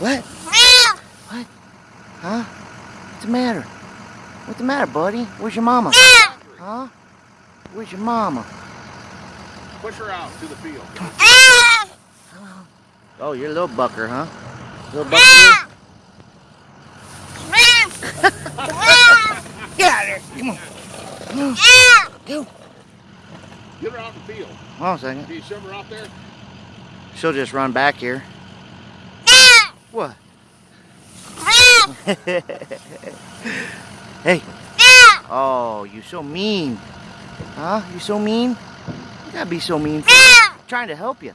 What? What? Huh? What's the matter? What's the matter, buddy? Where's your mama? Huh? Where's your mama? Push her out to the field. Oh, you're a little bucker, huh? Little bucker? Get out of there! Come on. Go. Get her out in the field. Hold on a second. Can you shove her out there? She'll just run back here. What? hey. Oh, you so mean. Huh? You so mean? You gotta be so mean. trying to help you.